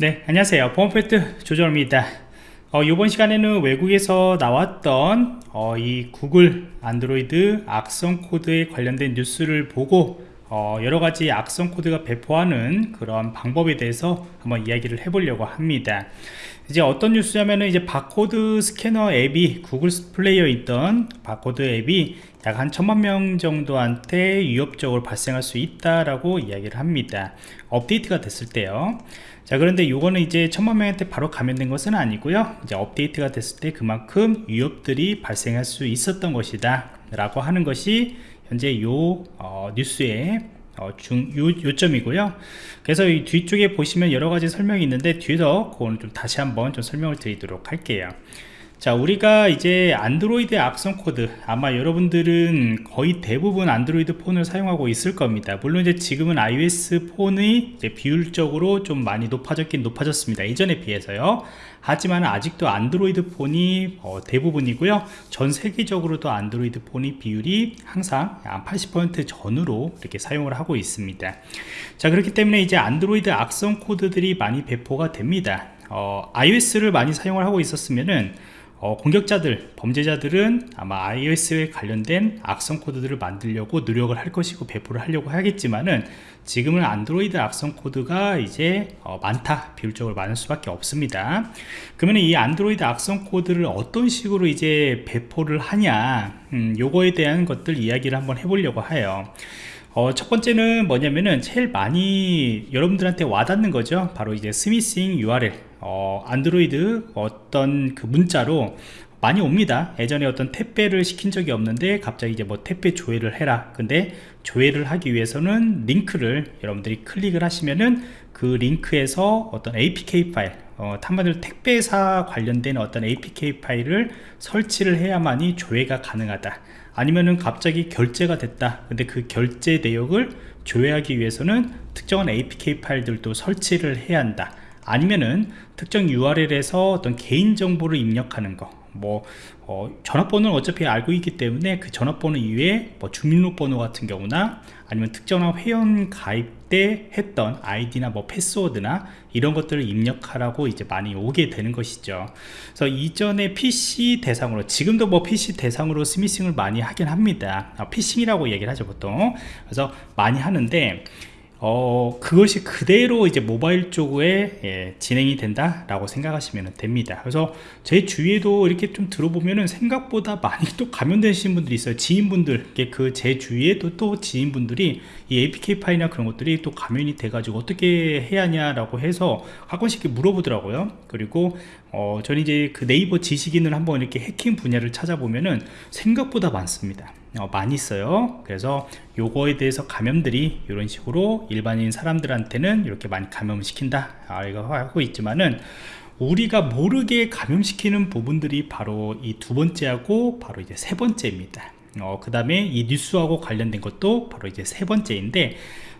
네 안녕하세요. 보안프로젝트 조정원입니다. 어, 이번 시간에는 외국에서 나왔던 어, 이 구글 안드로이드 악성 코드에 관련된 뉴스를 보고 어, 여러가지 악성 코드가 배포하는 그런 방법에 대해서 한번 이야기를 해보려고 합니다 이제 어떤 뉴스냐면은 이제 바코드 스캐너 앱이 구글 플레이어에 있던 바코드 앱이 약 한 천만 명 정도한테 위협적으로 발생할 수 있다라고 이야기를 합니다. 업데이트가 됐을 때요. 자 그런데 이거는 이제 천만 명한테 바로 감염된 것은 아니고요. 이제 업데이트가 됐을 때 그만큼 위협들이 발생할 수 있었던 것이다 라고 하는 것이 현재 요 어, 뉴스의 어, 중 요, 요점이고요. 그래서 이 뒤쪽에 보시면 여러가지 설명이 있는데 뒤에서 그거는 좀 다시 한번 좀 설명을 드리도록 할게요 자 우리가 이제 안드로이드 악성 코드 아마 여러분들은 거의 대부분 안드로이드 폰을 사용하고 있을 겁니다. 물론 이제 지금은 iOS 폰의 비율적으로 좀 많이 높아졌긴 높아졌습니다. 이전에 비해서요. 하지만 아직도 안드로이드 폰이 어, 대부분이고요. 전 세계적으로도 안드로이드 폰의 비율이 항상 80% 전후로 이렇게 사용을 하고 있습니다. 자 그렇기 때문에 이제 안드로이드 악성 코드들이 많이 배포가 됩니다. 어, iOS를 많이 사용을 하고 있었으면은 어, 공격자들, 범죄자들은 아마 iOS에 관련된 악성 코드들을 만들려고 노력을 할 것이고 배포를 하려고 하겠지만은 지금은 안드로이드 악성 코드가 이제 어, 많다 비율적으로 많을 수밖에 없습니다. 그러면 이 안드로이드 악성 코드를 어떤 식으로 이제 배포를 하냐 음, 요거에 대한 것들 이야기를 한번 해보려고 해요. 어, 첫 번째는 뭐냐면은 제일 많이 여러분들한테 와닿는 거죠. 바로 이제 스미싱 URL 어, 안드로이드 어떤 그 문자로 많이 옵니다. 예전에 어떤 택배를 시킨 적이 없는데 갑자기 이제 뭐 택배 조회를 해라. 근데 조회를 하기 위해서는 링크를 여러분들이 클릭을 하시면은 그 링크에서 어떤 APK 파일 어, 한마디로 택배사 관련된 어떤 APK 파일을 설치를 해야만이 조회가 가능하다. 아니면은 갑자기 결제가 됐다. 근데 그 결제 내역을 조회하기 위해서는 특정한 APK 파일들도 설치를 해야 한다 아니면은 특정 URL에서 어떤 개인정보를 입력하는 거뭐 어, 전화번호는 어차피 알고 있기 때문에 그 전화번호 이외에 뭐 주민등록번호 같은 경우나 아니면 특정한 회원 가입 때 했던 아이디나 뭐 패스워드나 이런 것들을 입력하라고 이제 많이 오게 되는 것이죠. 그래서 이전에 PC 대상으로 지금도 뭐 PC 대상으로 스미싱을 많이 하긴 합니다. 아, 피싱이라고 얘기를 하죠 보통. 그래서 많이 하는데 어, 그것이 그대로 이제 모바일 쪽에 예, 진행이 된다 라고 생각하시면 됩니다. 그래서 제 주위에도 이렇게 좀 들어보면은 생각보다 많이 또 감염되신 분들이 있어요. 지인분들 그 제 주위에도 또 지인분들이 이 APK 파일이나 그런 것들이 또 감염이 돼 가지고 어떻게 해야 하냐라고 해서 가끔씩 물어보더라고요. 그리고 어, 저는 이제 그 네이버 지식인을 한번 이렇게 해킹 분야를 찾아보면은 생각보다 많습니다. 어, 많이 있어요. 그래서 요거에 대해서 감염들이 이런 식으로 일반인 사람들한테는 이렇게 많이 감염을 시킨다. 아, 이거 하고 있지만은 우리가 모르게 감염시키는 부분들이 바로 이 두 번째하고 바로 이제 세 번째입니다. 어, 그 다음에 이 뉴스하고 관련된 것도 바로 이제 세 번째인데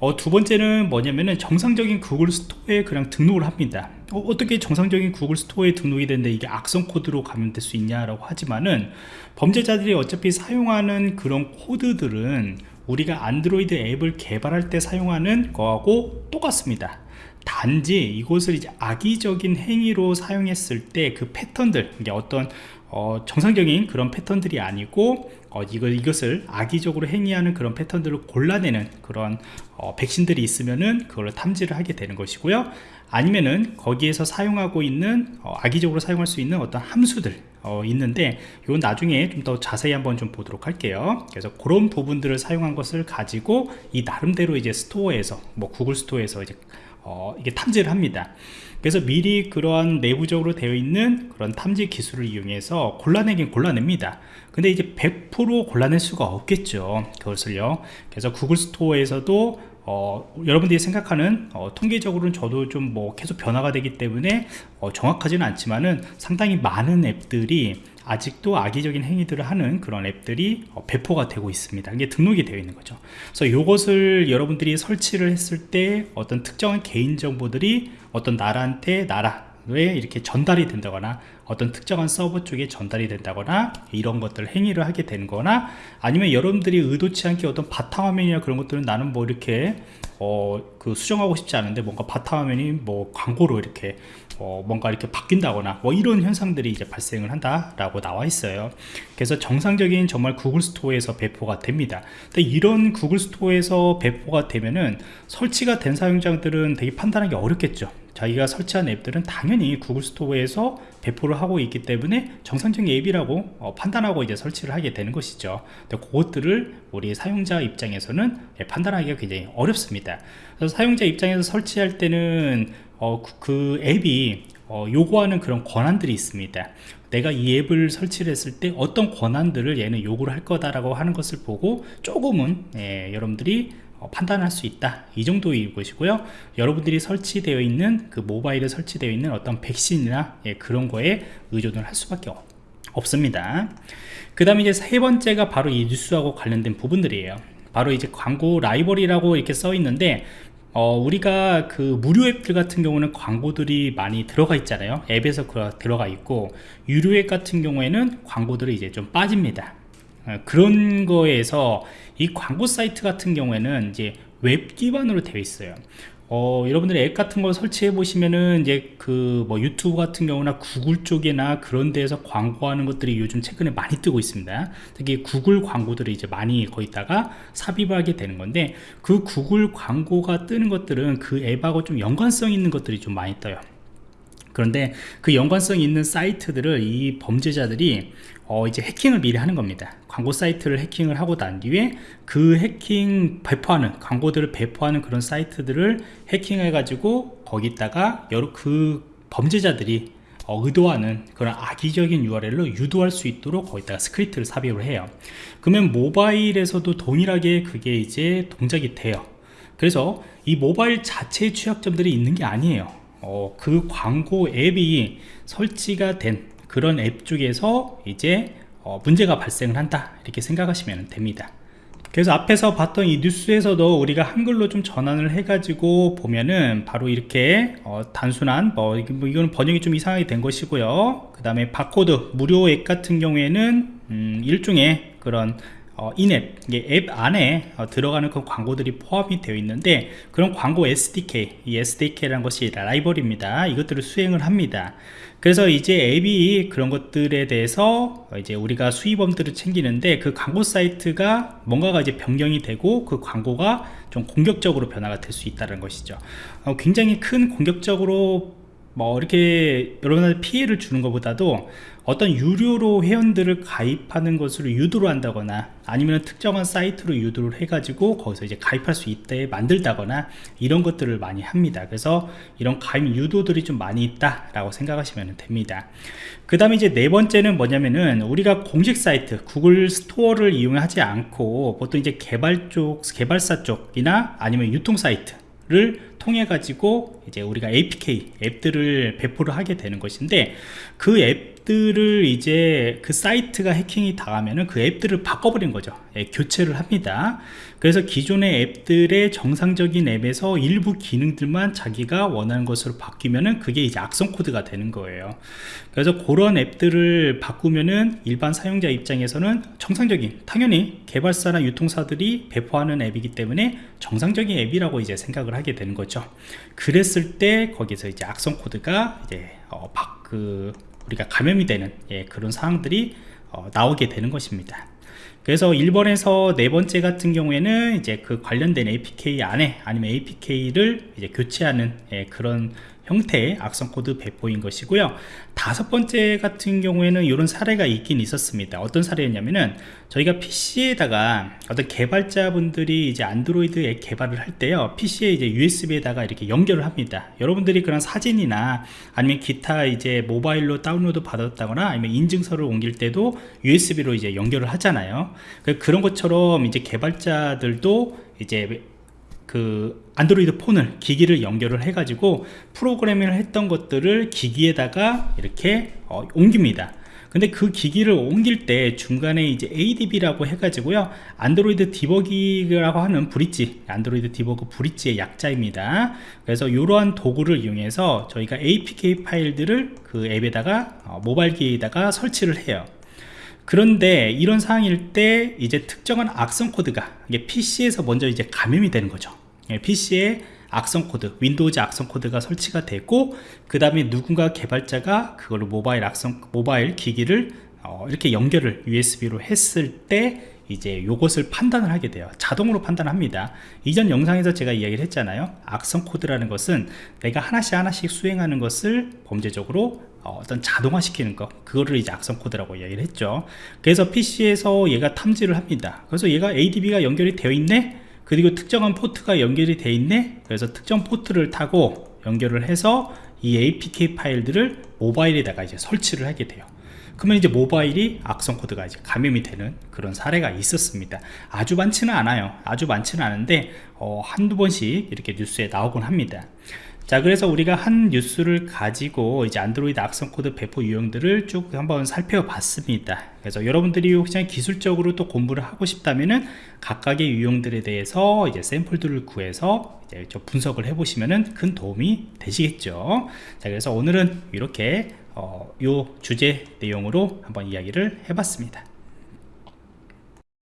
어, 두 번째는 뭐냐면은 정상적인 구글 스토어에 그냥 등록을 합니다. 어떻게 정상적인 구글 스토어에 등록이 되는데 이게 악성 코드로 감염될 수 있냐라고 하지만은 범죄자들이 어차피 사용하는 그런 코드들은 우리가 안드로이드 앱을 개발할 때 사용하는 거하고 똑같습니다 단지 이것을 이제 악의적인 행위로 사용했을 때 그 패턴들 이게 어떤 어, 정상적인 그런 패턴들이 아니고 어, 이거, 이것을 악의적으로 행위하는 그런 패턴들을 골라내는 그런 어, 백신들이 있으면은 그걸 탐지를 하게 되는 것이고요. 아니면은 거기에서 사용하고 있는 어, 악의적으로 사용할 수 있는 어떤 함수들 어, 있는데 이건 나중에 좀 더 자세히 한번 좀 보도록 할게요. 그래서 그런 부분들을 사용한 것을 가지고 이 나름대로 이제 스토어에서 뭐 구글 스토어에서 이제 어, 이게 탐지를 합니다. 그래서 미리 그러한 내부적으로 되어 있는 그런 탐지 기술을 이용해서 골라내긴 골라냅니다. 근데 이제 100% 골라낼 수가 없겠죠 그것을요. 그래서 구글 스토어에서도 어, 여러분들이 생각하는 어, 통계적으로는 저도 좀 뭐 계속 변화가 되기 때문에 어, 정확하지는 않지만은 상당히 많은 앱들이 아직도 악의적인 행위들을 하는 그런 앱들이 어, 배포가 되고 있습니다. 이게 등록이 되어 있는 거죠. 그래서 이것을 여러분들이 설치를 했을 때 어떤 특정한 개인정보들이 어떤 나라한테 나라 이렇게 전달이 된다거나 어떤 특정한 서버 쪽에 전달이 된다거나 이런 것들 행위를 하게 되는 거나 아니면 여러분들이 의도치 않게 어떤 바탕화면이나 그런 것들은 나는 뭐 이렇게 어, 그 수정하고 싶지 않은데 뭔가 바탕화면이 뭐 광고로 이렇게 어, 뭔가 이렇게 바뀐다거나 뭐 이런 현상들이 이제 발생을 한다라고 나와 있어요. 그래서 정상적인 정말 구글 스토어에서 배포가 됩니다. 근데 이런 구글 스토어에서 배포가 되면은 설치가 된 사용자들은 되게 판단하기 어렵겠죠. 자기가 설치한 앱들은 당연히 구글 스토어에서 배포를 하고 있기 때문에 정상적인 앱이라고 어, 판단하고 이제 설치를 하게 되는 것이죠. 근데 그것들을 우리 사용자 입장에서는 예, 판단하기가 굉장히 어렵습니다. 그래서 사용자 입장에서 설치할 때는 어, 그, 그 앱이 어, 요구하는 그런 권한들이 있습니다. 내가 이 앱을 설치를 했을 때 어떤 권한들을 얘는 요구를 할 거다라고 하는 것을 보고 조금은 예, 여러분들이 어, 판단할 수 있다. 이 정도의 것이고요. 여러분들이 설치되어 있는 그 모바일에 설치되어 있는 어떤 백신이나 예, 그런 거에 의존을 할 수밖에 없습니다. 그 다음에 이제 세 번째가 바로 이 뉴스하고 관련된 부분들이에요. 바로 이제 광고 라이벌이라고 이렇게 써 있는데 어, 우리가 그 무료 앱들 같은 경우는 광고들이 많이 들어가 있잖아요. 앱에서 들어가 있고 유료 앱 같은 경우에는 광고들이 이제 좀 빠집니다. 어, 그런 거에서 이 광고 사이트 같은 경우에는 이제 웹 기반으로 되어 있어요. 어, 여러분들이 앱 같은 걸 설치해 보시면은 이제 그 뭐 유튜브 같은 경우나 구글 쪽이나 그런 데에서 광고하는 것들이 요즘 최근에 많이 뜨고 있습니다. 특히 구글 광고들이 이제 많이 거기다가 삽입을 하게 되는 건데 그 구글 광고가 뜨는 것들은 그 앱하고 좀 연관성 있는 것들이 좀 많이 떠요. 그런데 그 연관성 있는 사이트들을 이 범죄자들이 어 이제 해킹을 미리 하는 겁니다. 광고 사이트를 해킹을 하고 난 뒤에 그 해킹 배포하는 광고들을 배포하는 그런 사이트들을 해킹해 가지고 거기다가 여러 그 범죄자들이 어, 의도하는 그런 악의적인 URL로 유도할 수 있도록 거기다가 스크립트를 삽입을 해요. 그러면 모바일에서도 동일하게 그게 이제 동작이 돼요. 그래서 이 모바일 자체의 취약점들이 있는 게 아니에요. 어, 그 광고 앱이 설치가 된 그런 앱 쪽에서 이제 어, 문제가 발생을 한다. 이렇게 생각하시면 됩니다. 그래서 앞에서 봤던 이 뉴스에서도 우리가 한글로 좀 전환을 해 가지고 보면은 바로 이렇게 어, 단순한 뭐, 뭐, 이거는 번역이 좀 이상하게 된 것이고요. 그 다음에 바코드 무료 앱 같은 경우에는 음, 일종의 그런 어, 인앱 앱 안에 어, 들어가는 그 광고들이 포함이 되어 있는데 그런 광고 SDK 이 SDK라는 것이 라이벌입니다. 이것들을 수행을 합니다. 그래서 이제 앱이 그런 것들에 대해서 이제 우리가 수입원들을 챙기는데 그 광고 사이트가 뭔가가 이제 변경이 되고 그 광고가 좀 공격적으로 변화가 될 수 있다는 것이죠. 어, 굉장히 큰 공격적으로 뭐 이렇게 여러분한테 피해를 주는 것보다도 어떤 유료로 회원들을 가입하는 것으로 유도를 한다거나 아니면 특정한 사이트로 유도를 해가지고 거기서 이제 가입할 수 있게 만들다거나 이런 것들을 많이 합니다. 그래서 이런 가입 유도들이 좀 많이 있다 라고 생각하시면 됩니다. 그 다음에 이제 네 번째는 뭐냐면은 우리가 공식 사이트 구글 스토어를 이용하지 않고 보통 이제 개발 쪽 개발사 쪽이나 아니면 유통 사이트 를 통해 가지고 이제 우리가 APK 앱들을 배포를 하게 되는 것인데 그 앱 들을 이제 그 사이트가 해킹이 당하면은 그 앱들을 바꿔버린 거죠. 예, 교체를 합니다. 그래서 기존의 앱들의 정상적인 앱에서 일부 기능들만 자기가 원하는 것으로 바뀌면은 그게 이제 악성 코드가 되는 거예요. 그래서 그런 앱들을 바꾸면은 일반 사용자 입장에서는 정상적인 당연히 개발사나 유통사들이 배포하는 앱이기 때문에 정상적인 앱이라고 이제 생각을 하게 되는 거죠. 그랬을 때 거기서 이제 악성 코드가 이제 어, 그 우리가 감염이 되는 예, 그런 상황들이 어, 나오게 되는 것입니다. 그래서 1번에서 네 번째 같은 경우에는 이제 그 관련된 APK 안에 아니면 APK를 이제 교체하는 예, 그런 형태의 악성 코드 배포인 것이고요. 다섯 번째 같은 경우에는 이런 사례가 있긴 있었습니다. 어떤 사례였냐면은 저희가 PC에다가 어떤 개발자분들이 이제 안드로이드 앱 개발을 할 때요. PC에 이제 USB에다가 이렇게 연결을 합니다. 여러분들이 그런 사진이나 아니면 기타 이제 모바일로 다운로드 받았다거나 아니면 인증서를 옮길 때도 USB로 이제 연결을 하잖아요. 그런 것처럼 이제 개발자들도 이제 그 안드로이드 폰을 기기를 연결을 해 가지고 프로그래밍을 했던 것들을 기기에다가 이렇게 어, 옮깁니다. 근데 그 기기를 옮길 때 중간에 이제 ADB라고 해가지고요. 안드로이드 debug이라고 하는 bridge Android Debug Bridge의 약자입니다. 그래서 이러한 도구를 이용해서 저희가 APK 파일들을 그 앱에다가 어, 모바일 기기에다가 설치를 해요. 그런데 이런 상황일 때 이제 특정한 악성 코드가 이게 PC에서 먼저 이제 감염이 되는 거죠 PC에 악성 코드, 윈도우즈 악성 코드가 설치가 되고 그 다음에 누군가 개발자가 그걸로 모바일 악성 모바일 기기를 어, 이렇게 연결을 USB로 했을 때 이제 요것을 판단을 하게 돼요. 자동으로 판단합니다. 이전 영상에서 제가 이야기를 했잖아요. 악성 코드라는 것은 내가 하나씩 하나씩 수행하는 것을 범죄적으로 어, 떤 자동화 시키는 거 그거를 이제 악성 코드라고 이야기를 했죠. 그래서 PC에서 얘가 탐지를 합니다. 그래서 얘가 ADB가 연결이 되어 있네 그리고 특정한 포트가 연결이 되어 있네? 그래서 특정 포트를 타고 연결을 해서 이 APK 파일들을 모바일에다가 이제 설치를 하게 돼요. 그러면 이제 모바일이 악성 코드가 이제 감염이 되는 그런 사례가 있었습니다. 아주 많지는 않아요. 아주 많지는 않은데 어, 한두 번씩 이렇게 뉴스에 나오곤 합니다 자 그래서 우리가 한 뉴스를 가지고 이제 안드로이드 악성 코드 배포 유형들을 쭉 한번 살펴봤습니다. 그래서 여러분들이 혹시 기술적으로 또 공부를 하고 싶다면은 각각의 유형들에 대해서 이제 샘플들을 구해서 이제 좀 분석을 해 보시면은 큰 도움이 되시겠죠. 자 그래서 오늘은 이렇게 어, 요 주제 내용으로 한번 이야기를 해봤습니다